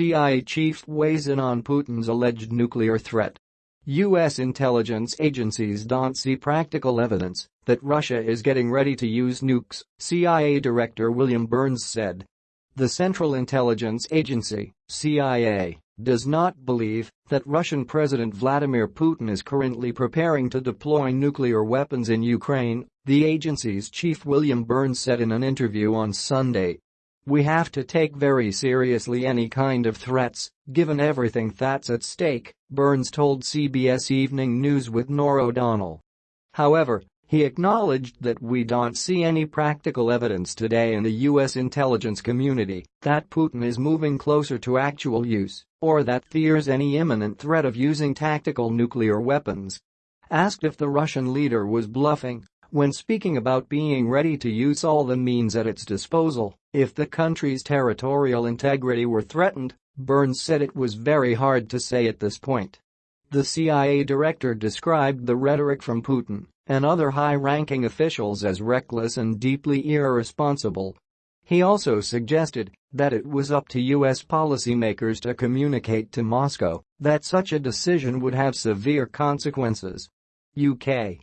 CIA chief weighs in on Putin's alleged nuclear threat. U.S. intelligence agencies don't see practical evidence that Russia is getting ready to use nukes, CIA Director William Burns said. The Central Intelligence Agency, CIA, does not believe that Russian President Vladimir Putin is currently preparing to deploy nuclear weapons in Ukraine, the agency's chief William Burns said in an interview on Sunday. We have to take very seriously any kind of threats, given everything that's at stake, Burns told CBS Evening News with Norah O'Donnell. However, he acknowledged that we don't see any practical evidence today in the U.S. intelligence community that Putin is moving closer to actual use or that fears any imminent threat of using tactical nuclear weapons. Asked if the Russian leader was bluffing when speaking about being ready to use all the means at its disposal if the country's territorial integrity were threatened, Burns said it was very hard to say at this point. The CIA director described the rhetoric from Putin and other high-ranking officials as reckless and deeply irresponsible. He also suggested that it was up to U.S. policymakers to communicate to Moscow that such a decision would have severe consequences. UK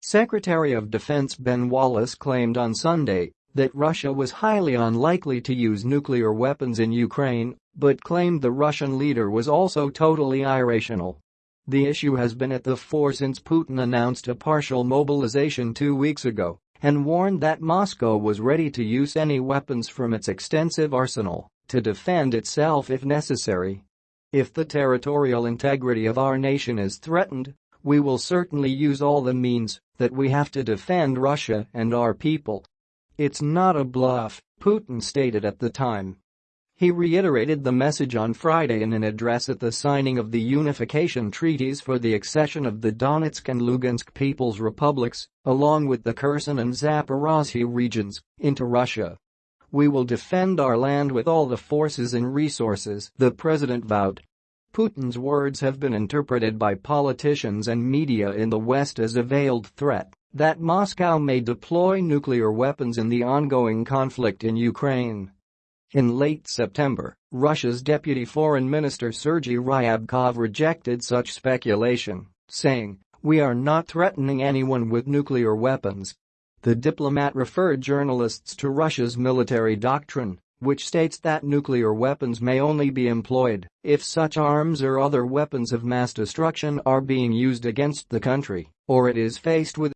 Secretary of Defense Ben Wallace claimed on Sunday that Russia was highly unlikely to use nuclear weapons in Ukraine, but claimed the Russian leader was also totally irrational. The issue has been at the fore since Putin announced a partial mobilization two weeks ago and warned that Moscow was ready to use any weapons from its extensive arsenal to defend itself if necessary. If the territorial integrity of our nation is threatened, we will certainly use all the means that we have to defend Russia and our people. It's not a bluff, Putin stated at the time. He reiterated the message on Friday in an address at the signing of the unification treaties for the accession of the Donetsk and Lugansk People's Republics, along with the Kherson and Zaporozhye regions, into Russia. We will defend our land with all the forces and resources, the president vowed. Putin's words have been interpreted by politicians and media in the West as a veiled threat that Moscow may deploy nuclear weapons in the ongoing conflict in Ukraine. In late September, Russia's deputy foreign minister Sergei Ryabkov rejected such speculation, saying, We are not threatening anyone with nuclear weapons. The diplomat referred journalists to Russia's military doctrine, which states that nuclear weapons may only be employed if such arms or other weapons of mass destruction are being used against the country or it is faced with